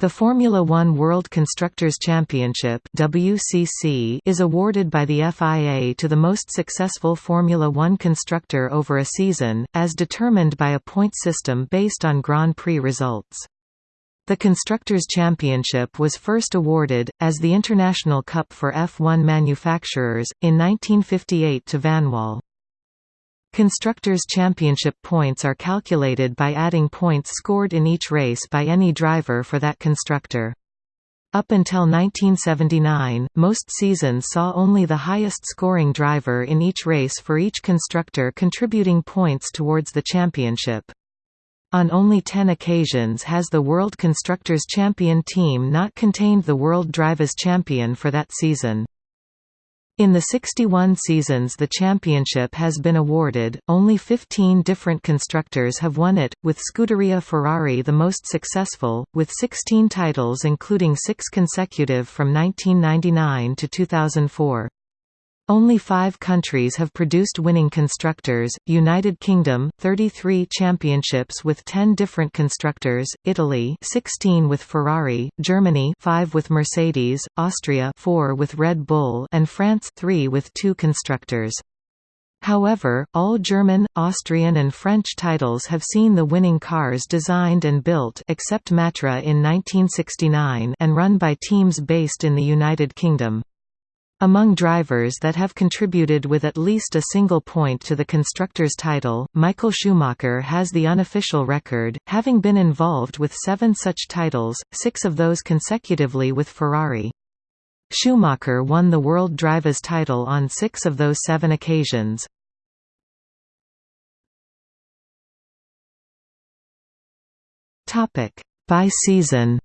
The Formula One World Constructors' Championship WCC is awarded by the FIA to the most successful Formula One constructor over a season, as determined by a point system based on Grand Prix results. The Constructors' Championship was first awarded, as the International Cup for F1 manufacturers, in 1958 to Vanwall. Constructors' Championship points are calculated by adding points scored in each race by any driver for that constructor. Up until 1979, most seasons saw only the highest scoring driver in each race for each constructor contributing points towards the championship. On only 10 occasions has the World Constructors' Champion team not contained the World Drivers' Champion for that season. In the 61 seasons the championship has been awarded, only 15 different constructors have won it, with Scuderia Ferrari the most successful, with 16 titles including six consecutive from 1999 to 2004. Only five countries have produced winning constructors, United Kingdom, 33 championships with 10 different constructors, Italy 16 with Ferrari, Germany 5 with Mercedes, Austria 4 with Red Bull and France 3 with two constructors. However, all German, Austrian and French titles have seen the winning cars designed and built except Matra in 1969 and run by teams based in the United Kingdom. Among drivers that have contributed with at least a single point to the constructor's title, Michael Schumacher has the unofficial record, having been involved with seven such titles, six of those consecutively with Ferrari. Schumacher won the World Drivers' title on six of those seven occasions. By season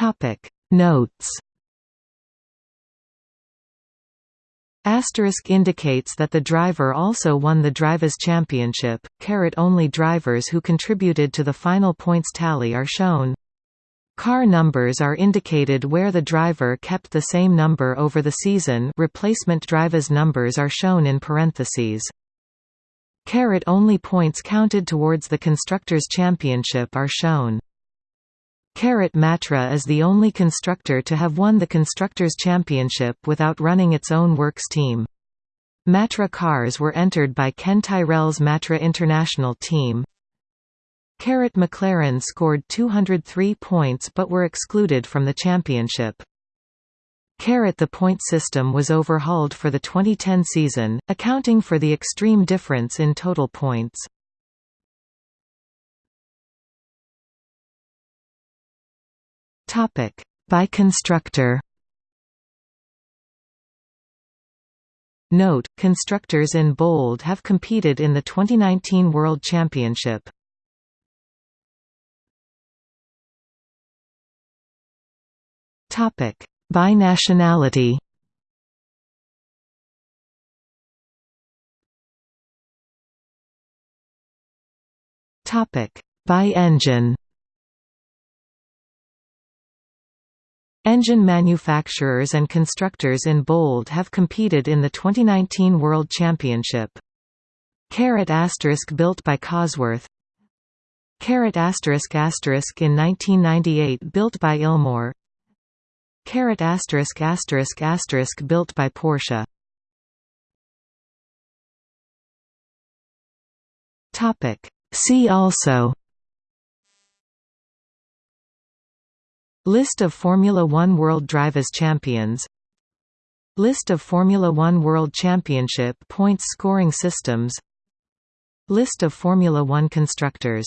Topic Notes Asterisk indicates that the driver also won the Drivers' Championship. caret only drivers who contributed to the final points tally are shown. Car numbers are indicated where the driver kept the same number over the season. Replacement drivers' numbers are shown in parentheses. Caret only points counted towards the constructors' championship are shown. Caret Matra is the only constructor to have won the Constructors' Championship without running its own works team. Matra cars were entered by Ken Tyrrell's Matra International team. Caret McLaren scored 203 points but were excluded from the championship. Caret the point system was overhauled for the 2010 season, accounting for the extreme difference in total points. Topic: By constructor. Note: Constructors in bold have competed in the 2019 World Championship. Topic: By nationality. Topic: By engine. Engine manufacturers and constructors in bold have competed in the 2019 World Championship. Caret asterisk built by Cosworth. Caret asterisk asterisk in 1998 built by Ilmor Caret asterisk asterisk asterisk built by Porsche. Topic. See also List of Formula One World Drivers Champions. List of Formula One World Championship points scoring systems. List of Formula One constructors